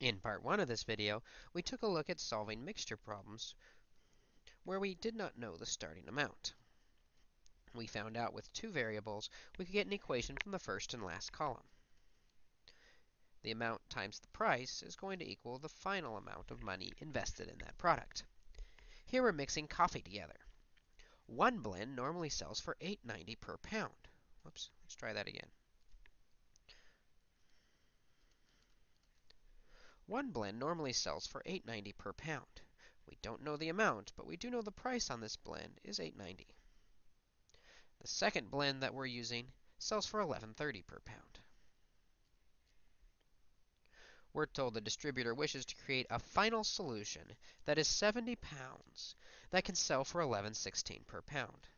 In part 1 of this video, we took a look at solving mixture problems where we did not know the starting amount. We found out with two variables, we could get an equation from the first and last column. The amount times the price is going to equal the final amount of money invested in that product. Here we're mixing coffee together. One blend normally sells for $8.90 per pound. Whoops, let's try that again. One blend normally sells for $8.90 per pound. We don't know the amount, but we do know the price on this blend is $8.90. The second blend that we're using sells for $11.30 per pound. We're told the distributor wishes to create a final solution that is 70 pounds that can sell for 11.16 per pound.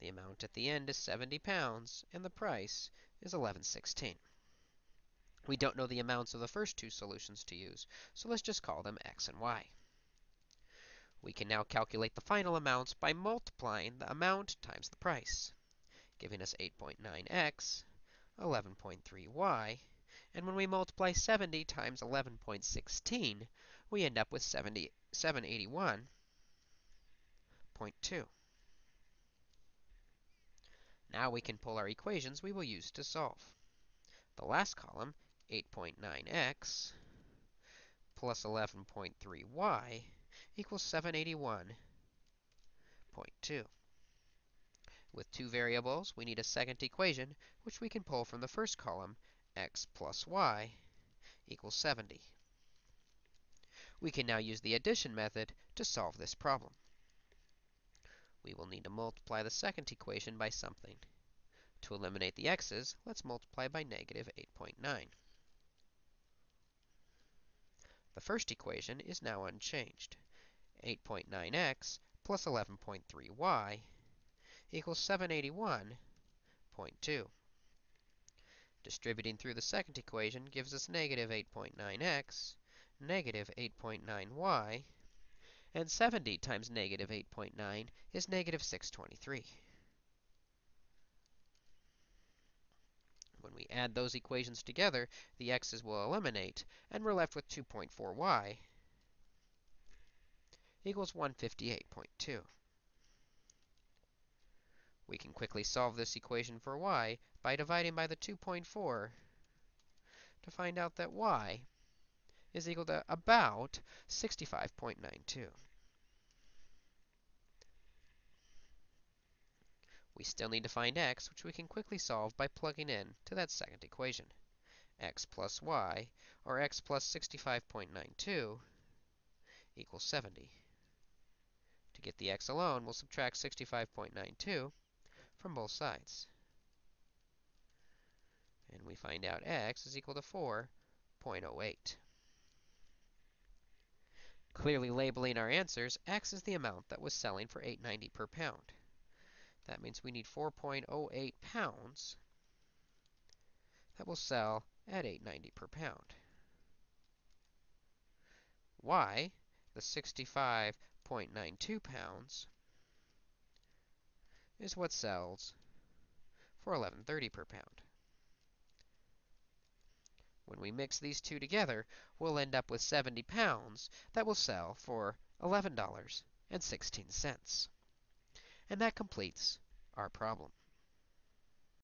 The amount at the end is 70 pounds, and the price is 11.16. We don't know the amounts of the first two solutions to use, so let's just call them x and y. We can now calculate the final amounts by multiplying the amount times the price, giving us 8.9x, 11.3y, and when we multiply 70 times 11.16, we end up with 70, 781.2. Now we can pull our equations we will use to solve. The last column 8.9x plus 11.3y equals 781.2. With two variables, we need a second equation, which we can pull from the first column, x plus y equals 70. We can now use the addition method to solve this problem. We will need to multiply the second equation by something. To eliminate the x's, let's multiply by negative 8.9. The first equation is now unchanged. 8.9x plus 11.3y equals 781.2. Distributing through the second equation gives us negative 8.9x, negative 8.9y, and 70 times negative 8.9 is negative 623. When we add those equations together, the x's will eliminate, and we're left with 2.4y equals 158.2. We can quickly solve this equation for y by dividing by the 2.4 to find out that y is equal to about 65.92. We still need to find x, which we can quickly solve by plugging in to that second equation. x plus y, or x plus 65.92, equals 70. To get the x alone, we'll subtract 65.92 from both sides. And we find out x is equal to 4.08. Clearly labeling our answers, x is the amount that was selling for 8.90 per pound. That means we need 4.08 pounds that will sell at 8.90 per pound. Y, the 65.92 pounds, is what sells for 11.30 per pound. When we mix these two together, we'll end up with 70 pounds that will sell for $11.16. And that completes our problem.